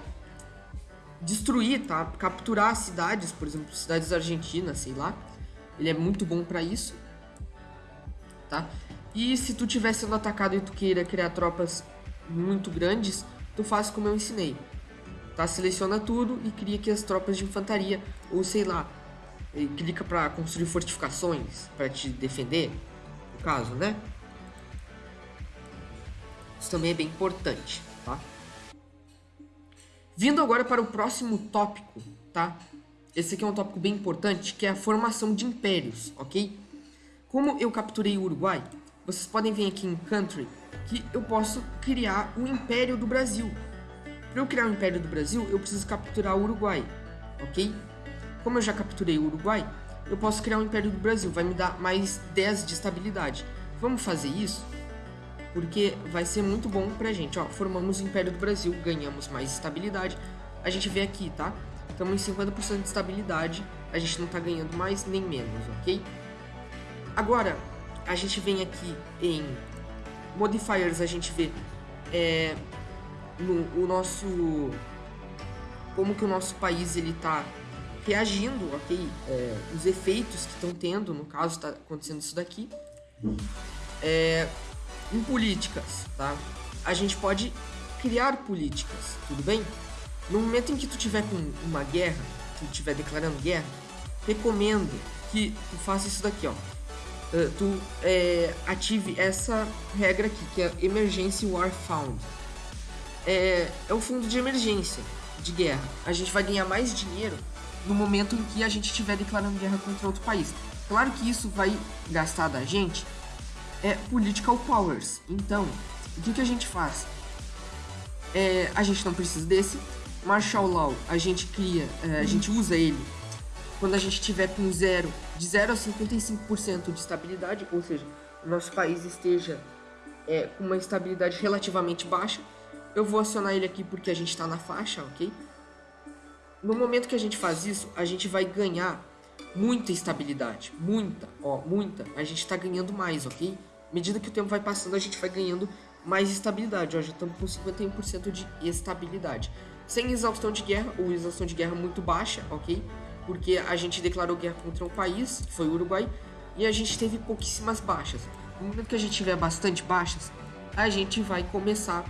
destruir, tá? Capturar cidades, por exemplo, cidades argentinas, sei lá. Ele é muito bom para isso, tá? E se tu estiver sendo atacado e tu queira criar tropas muito grandes, tu faz como eu ensinei tá? Seleciona tudo e cria aqui as tropas de infantaria, ou sei lá, clica para construir fortificações para te defender, no caso, né? Isso também é bem importante, tá? Vindo agora para o próximo tópico, tá? Esse aqui é um tópico bem importante, que é a formação de impérios, ok? Como eu capturei o Uruguai, vocês podem vir aqui em Country, que eu posso criar o Império do Brasil, para eu criar o Império do Brasil, eu preciso capturar o Uruguai, ok? Como eu já capturei o Uruguai, eu posso criar o Império do Brasil, vai me dar mais 10 de estabilidade. Vamos fazer isso? Porque vai ser muito bom pra gente, ó, formamos o Império do Brasil, ganhamos mais estabilidade. A gente vê aqui, tá? Estamos em 50% de estabilidade, a gente não tá ganhando mais nem menos, ok? Agora, a gente vem aqui em Modifiers, a gente vê é, no, o nosso como que o nosso país ele está reagindo, ok? É, os efeitos que estão tendo, no caso está acontecendo isso daqui. É, em políticas, tá? A gente pode criar políticas, tudo bem? No momento em que tu tiver com uma guerra, tu estiver declarando guerra, recomendo que tu faça isso daqui, ó. Uh, tu é, ative essa regra aqui, que é Emergency War Fund é, é o fundo de emergência de guerra. A gente vai ganhar mais dinheiro no momento em que a gente estiver declarando guerra contra outro país. Claro que isso vai gastar da gente é political powers. Então, o que, que a gente faz? É, a gente não precisa desse. Martial Law, a gente cria, é, a gente usa ele quando a gente tiver com zero, de 0 a 55% de estabilidade, ou seja, o nosso país esteja é, com uma estabilidade relativamente baixa eu vou acionar ele aqui porque a gente está na faixa, ok? no momento que a gente faz isso, a gente vai ganhar muita estabilidade. Muita, ó, muita. A gente tá ganhando mais, ok? À medida que o tempo vai passando, a gente vai ganhando mais estabilidade. Ó, já estamos com 51% de estabilidade. Sem exaustão de guerra, ou exaustão de guerra muito baixa, ok? Porque a gente declarou guerra contra um país, que foi o Uruguai, e a gente teve pouquíssimas baixas. No momento que a gente tiver bastante baixas, a gente vai começar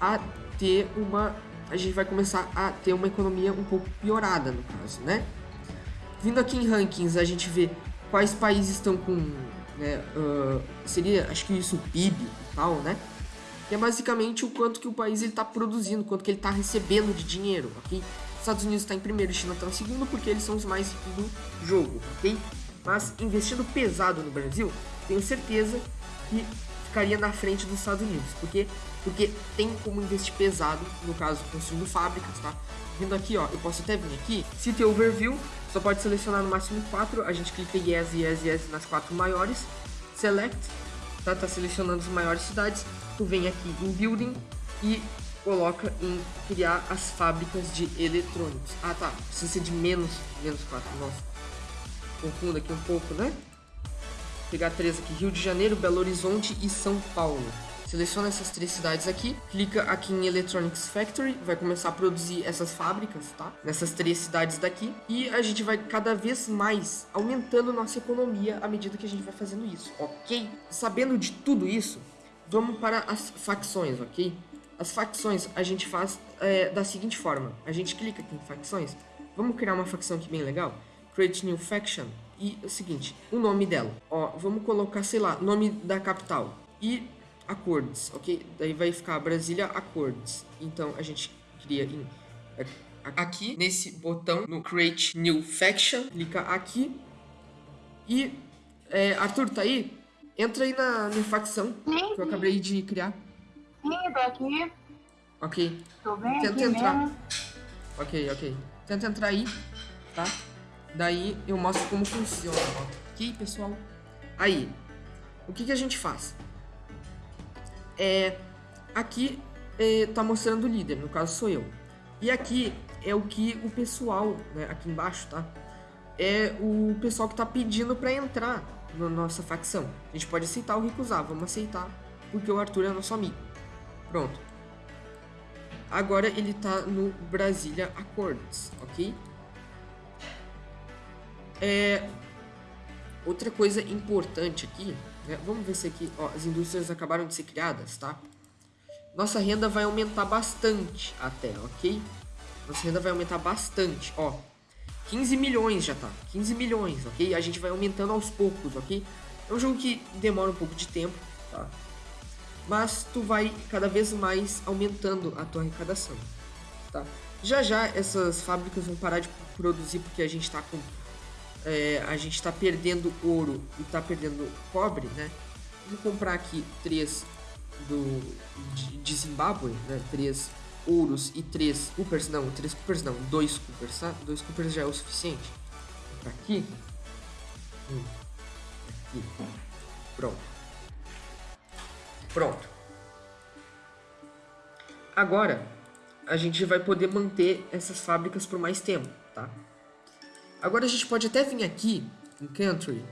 a ter uma a gente vai começar a ter uma economia um pouco piorada no caso, né? Vindo aqui em rankings, a gente vê quais países estão com, né, uh, seria, acho que isso, PIB e tal, né? Que é basicamente o quanto que o país está produzindo, quanto que ele está recebendo de dinheiro, ok? Estados Unidos está em primeiro e China está em segundo porque eles são os mais ricos do jogo, ok? Mas investindo pesado no Brasil, tenho certeza que ficaria na frente dos Estados Unidos. Porque, porque tem como investir pesado, no caso, construindo fábricas, tá? Vindo aqui, ó, eu posso até vir aqui, tem overview, só pode selecionar no máximo quatro, a gente clica yes, yes, yes nas quatro maiores, select, tá? Tá selecionando as maiores cidades, tu vem aqui em building e coloca em criar as fábricas de eletrônicos. Ah, tá, precisa ser de menos, menos quatro, nossa. Confunda aqui um pouco, né? pegar três aqui, Rio de Janeiro, Belo Horizonte e São Paulo. Seleciona essas três cidades aqui, clica aqui em Electronics Factory, vai começar a produzir essas fábricas, tá? Nessas três cidades daqui. E a gente vai cada vez mais aumentando nossa economia à medida que a gente vai fazendo isso, ok? Sabendo de tudo isso, vamos para as facções, ok? As facções a gente faz é, da seguinte forma: a gente clica aqui em facções, vamos criar uma facção aqui bem legal, Create New Faction. E é o seguinte, o nome dela. Ó, vamos colocar, sei lá, nome da capital. E acordes, ok? Daí vai ficar Brasília Acordes. Então a gente cria em é, aqui nesse botão no Create New Faction, clica aqui e é, Arthur tá aí? Entra aí na minha facção que eu acabei de criar. Sim, tô aqui. Ok. Tô bem Tenta entrar. mesmo. Ok, ok. Tenta entrar aí, tá? Daí eu mostro como funciona. Ok, pessoal? Aí, o que, que a gente faz? É, aqui é, tá mostrando o líder, no caso sou eu. E aqui é o que o pessoal, né, aqui embaixo, tá? É o pessoal que tá pedindo para entrar na nossa facção. A gente pode aceitar ou recusar, vamos aceitar, porque o Arthur é nosso amigo. Pronto. Agora ele tá no Brasília Accords, ok? É, outra coisa importante aqui, né? vamos ver se aqui, ó, as indústrias acabaram de ser criadas, tá? Nossa renda vai aumentar bastante até, ok? Nossa renda vai aumentar bastante, ó. 15 milhões já tá, 15 milhões, ok? A gente vai aumentando aos poucos, ok? É um jogo que demora um pouco de tempo, tá? Mas tu vai cada vez mais aumentando a tua arrecadação, tá? Já já essas fábricas vão parar de produzir porque a gente tá com é, a gente está perdendo ouro e está perdendo cobre, né? Vou comprar aqui três do de, de Zimbábue, né? Três ouros e três coopers, não, três coopers não, dois coopers, tá? Dois coopers já é o suficiente. Comprar aqui. Hum. Aqui. Pronto. Pronto. Agora, a gente vai poder manter essas fábricas por mais tempo, tá? Agora a gente pode até vir aqui em Country,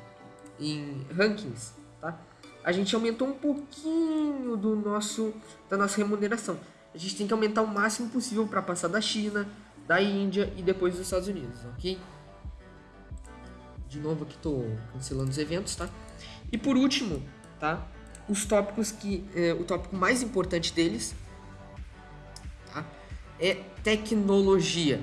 em Rankings, tá? A gente aumentou um pouquinho do nosso, da nossa remuneração. A gente tem que aumentar o máximo possível para passar da China, da Índia e depois dos Estados Unidos, ok? De novo aqui tô cancelando os eventos, tá? E por último, tá? Os tópicos que... É, o tópico mais importante deles, tá? É tecnologia,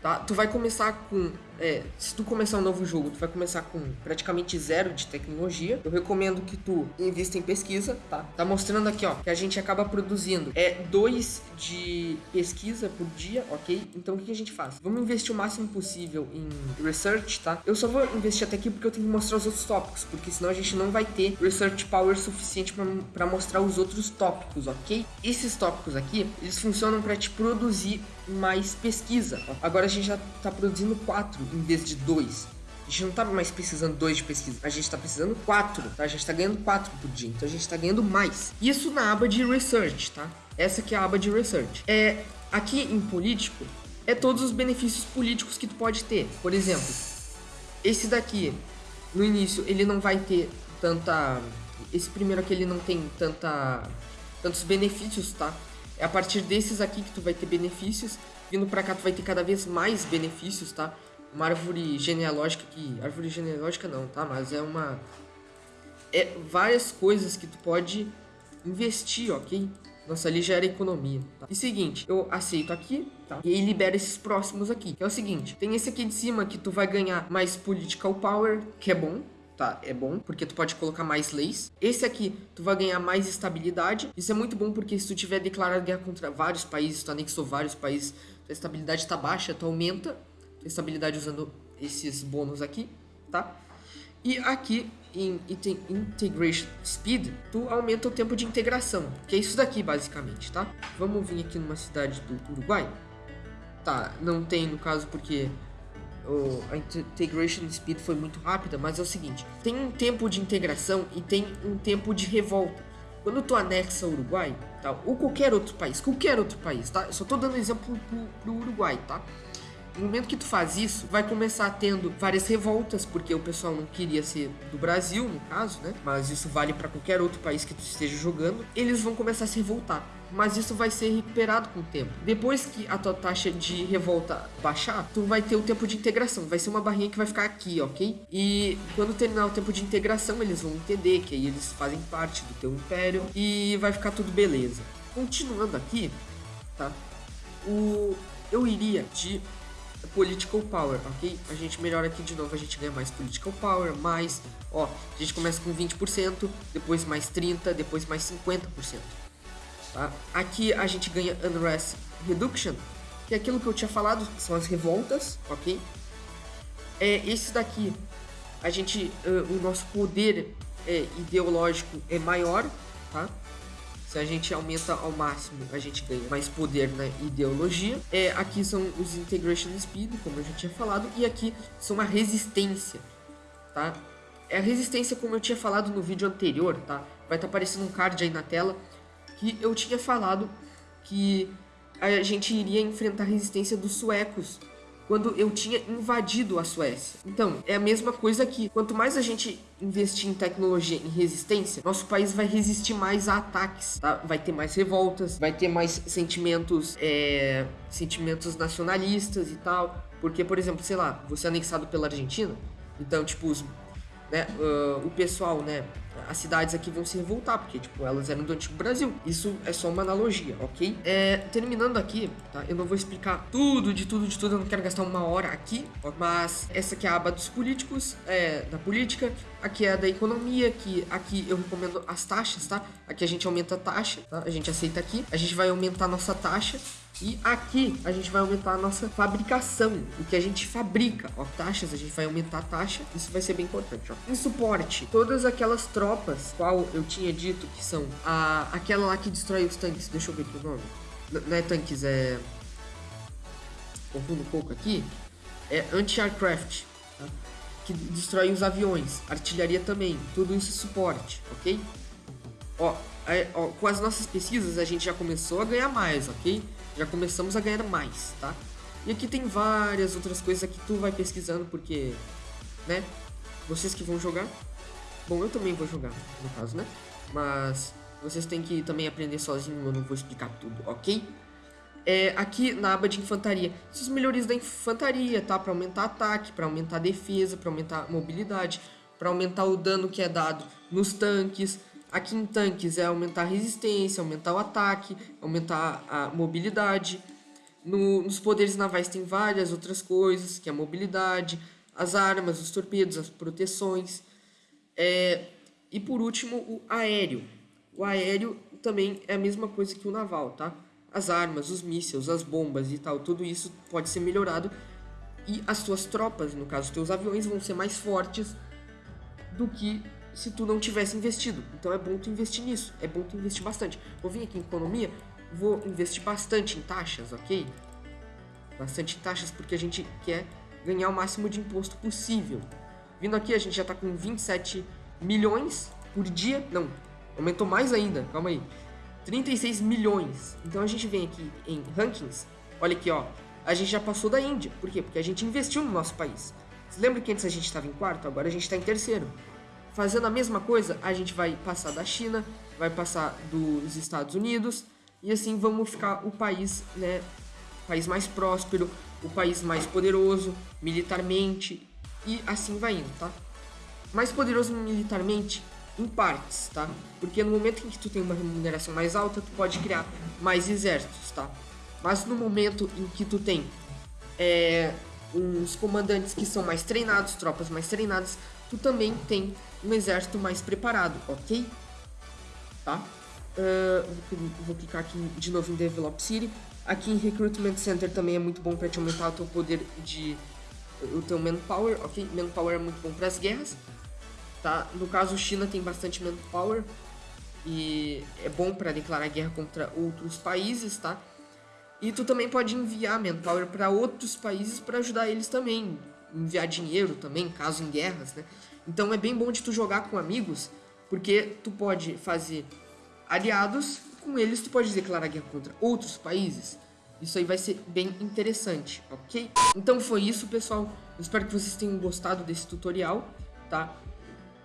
tá? Tu vai começar com é, se tu começar um novo jogo, tu vai começar com praticamente zero de tecnologia. Eu recomendo que tu invista em pesquisa, tá? Tá mostrando aqui, ó, que a gente acaba produzindo é dois de pesquisa por dia, ok? Então o que a gente faz? Vamos investir o máximo possível em research, tá? Eu só vou investir até aqui porque eu tenho que mostrar os outros tópicos, porque senão a gente não vai ter research power suficiente para mostrar os outros tópicos, ok? Esses tópicos aqui, eles funcionam para te produzir mais pesquisa. Ó. Agora a gente já tá produzindo quatro em vez de dois. A gente não tá mais precisando dois de pesquisa, a gente tá precisando quatro, tá? A gente tá ganhando quatro por dia, então a gente tá ganhando mais. Isso na aba de research, tá? Essa aqui é a aba de research. É, aqui em político, é todos os benefícios políticos que tu pode ter. Por exemplo, esse daqui, no início, ele não vai ter tanta... Esse primeiro aqui, ele não tem tanta tantos benefícios, tá? É a partir desses aqui que tu vai ter benefícios. Vindo pra cá, tu vai ter cada vez mais benefícios, tá? Uma árvore genealógica que... Árvore genealógica não, tá? Mas é uma... É várias coisas que tu pode investir, ok? Nossa, ali já era economia. Tá? E seguinte, eu aceito aqui, tá? E aí libera esses próximos aqui. Que é o seguinte, tem esse aqui de cima que tu vai ganhar mais political power, que é bom, tá? É bom, porque tu pode colocar mais leis. Esse aqui, tu vai ganhar mais estabilidade. Isso é muito bom, porque se tu tiver declarado guerra contra vários países, tu anexou vários países, tua estabilidade tá baixa, tu aumenta estabilidade usando esses bônus aqui, tá? E aqui em Integration Speed, tu aumenta o tempo de integração, que é isso daqui basicamente, tá? Vamos vir aqui numa cidade do Uruguai. Tá, não tem no caso porque o, a integration speed foi muito rápida, mas é o seguinte, tem um tempo de integração e tem um tempo de revolta. Quando tu anexa o Uruguai, tá? ou qualquer outro país, qualquer outro país, tá? Eu só tô dando exemplo pro, pro Uruguai, tá? No momento que tu faz isso, vai começar tendo várias revoltas, porque o pessoal não queria ser do Brasil, no caso, né? Mas isso vale para qualquer outro país que tu esteja jogando. Eles vão começar a se revoltar mas isso vai ser recuperado com o tempo. Depois que a tua taxa de revolta baixar, tu vai ter o tempo de integração. Vai ser uma barrinha que vai ficar aqui, ok? E quando terminar o tempo de integração, eles vão entender que aí eles fazem parte do teu império e vai ficar tudo beleza. Continuando aqui, tá? O eu iria de political power, ok? A gente melhora aqui de novo, a gente ganha mais political power, mais, ó, a gente começa com 20%, depois mais 30, depois mais 50%. Tá? Aqui a gente ganha unrest reduction, que é aquilo que eu tinha falado, que são as revoltas, ok? É esse daqui, a gente, uh, o nosso poder é, ideológico é maior, tá? Se a gente aumenta ao máximo, a gente ganha mais poder na ideologia. É, aqui são os Integration Speed, como eu já tinha falado, e aqui são a resistência, tá? É a resistência, como eu tinha falado no vídeo anterior, tá? Vai estar tá aparecendo um card aí na tela, que eu tinha falado que a gente iria enfrentar a resistência dos suecos quando eu tinha invadido a Suécia. Então, é a mesma coisa aqui. Quanto mais a gente investir em tecnologia, em resistência, nosso país vai resistir mais a ataques, tá? Vai ter mais revoltas, vai ter mais sentimentos, é, sentimentos nacionalistas e tal. Porque, por exemplo, sei lá, você é anexado pela Argentina, então, tipo, os, né, uh, o pessoal, né, as cidades aqui vão se revoltar, porque, tipo, elas eram do antigo Brasil. Isso é só uma analogia, ok? É, terminando aqui, tá? Eu não vou explicar tudo, de tudo, de tudo, eu não quero gastar uma hora aqui, mas essa aqui é a aba dos políticos, é, da política, aqui é a da economia, que aqui eu recomendo as taxas, tá? Aqui a gente aumenta a taxa, tá? A gente aceita aqui, a gente vai aumentar a nossa taxa, e aqui a gente vai aumentar a nossa fabricação, o que a gente fabrica. Ó, taxas, a gente vai aumentar a taxa, isso vai ser bem importante. Ó. Em suporte, todas aquelas tropas, qual eu tinha dito que são a, aquela lá que destrói os tanques, deixa eu ver aqui o nome. N não é tanques, é. Confundo um pouco aqui. É anti-aircraft, tá? que destrói os aviões, artilharia também, tudo isso é suporte, ok? Ó, é, ó, com as nossas pesquisas a gente já começou a ganhar mais, ok? já começamos a ganhar mais, tá? E aqui tem várias outras coisas que tu vai pesquisando, porque, né? Vocês que vão jogar, bom, eu também vou jogar, no caso, né? Mas vocês têm que também aprender sozinho, eu não vou explicar tudo, ok? É, aqui na aba de infantaria, essas melhorias da infantaria, tá? Para aumentar ataque, para aumentar defesa, para aumentar mobilidade, para aumentar o dano que é dado nos tanques, Aqui em tanques é aumentar a resistência, aumentar o ataque, aumentar a mobilidade. No, nos poderes navais tem várias outras coisas, que é a mobilidade, as armas, os torpedos, as proteções. É, e por último, o aéreo. O aéreo também é a mesma coisa que o naval, tá? As armas, os mísseis, as bombas e tal, tudo isso pode ser melhorado. E as suas tropas, no caso, os teus aviões, vão ser mais fortes do que se tu não tivesse investido. Então é bom tu investir nisso, é bom tu investir bastante. Vou vir aqui em economia, vou investir bastante em taxas, ok? Bastante em taxas porque a gente quer ganhar o máximo de imposto possível. Vindo aqui a gente já tá com 27 milhões por dia, não, aumentou mais ainda, calma aí. 36 milhões. Então a gente vem aqui em rankings, olha aqui ó, a gente já passou da Índia. Por quê? Porque a gente investiu no nosso país. Você lembra que antes a gente estava em quarto? Agora a gente está em terceiro. Fazendo a mesma coisa, a gente vai passar da China, vai passar dos Estados Unidos e assim vamos ficar o país, né, país mais próspero, o país mais poderoso militarmente e assim vai indo, tá? Mais poderoso militarmente em partes, tá? Porque no momento em que tu tem uma remuneração mais alta, tu pode criar mais exércitos, tá? Mas no momento em que tu tem é, uns comandantes que são mais treinados, tropas mais treinadas, tu também tem um exército mais preparado, ok? Tá? Uh, vou, vou, clicar aqui de novo em Develop City. Aqui em Recruitment Center também é muito bom para te aumentar o teu poder de... o teu manpower, ok? Manpower é muito bom para as guerras, tá? No caso, China tem bastante manpower e é bom para declarar guerra contra outros países, tá? E tu também pode enviar manpower para outros países para ajudar eles também, enviar dinheiro também, caso em guerras, né? Então é bem bom de tu jogar com amigos, porque tu pode fazer aliados, com eles tu pode declarar guerra contra outros países. Isso aí vai ser bem interessante, ok? Então foi isso, pessoal. Eu espero que vocês tenham gostado desse tutorial, tá?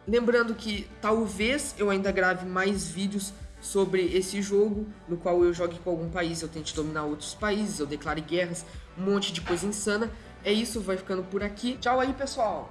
Lembrando que talvez eu ainda grave mais vídeos sobre esse jogo, no qual eu jogue com algum país, eu tente dominar outros países, eu declare guerras, um monte de coisa insana. É isso, vai ficando por aqui. Tchau aí, pessoal!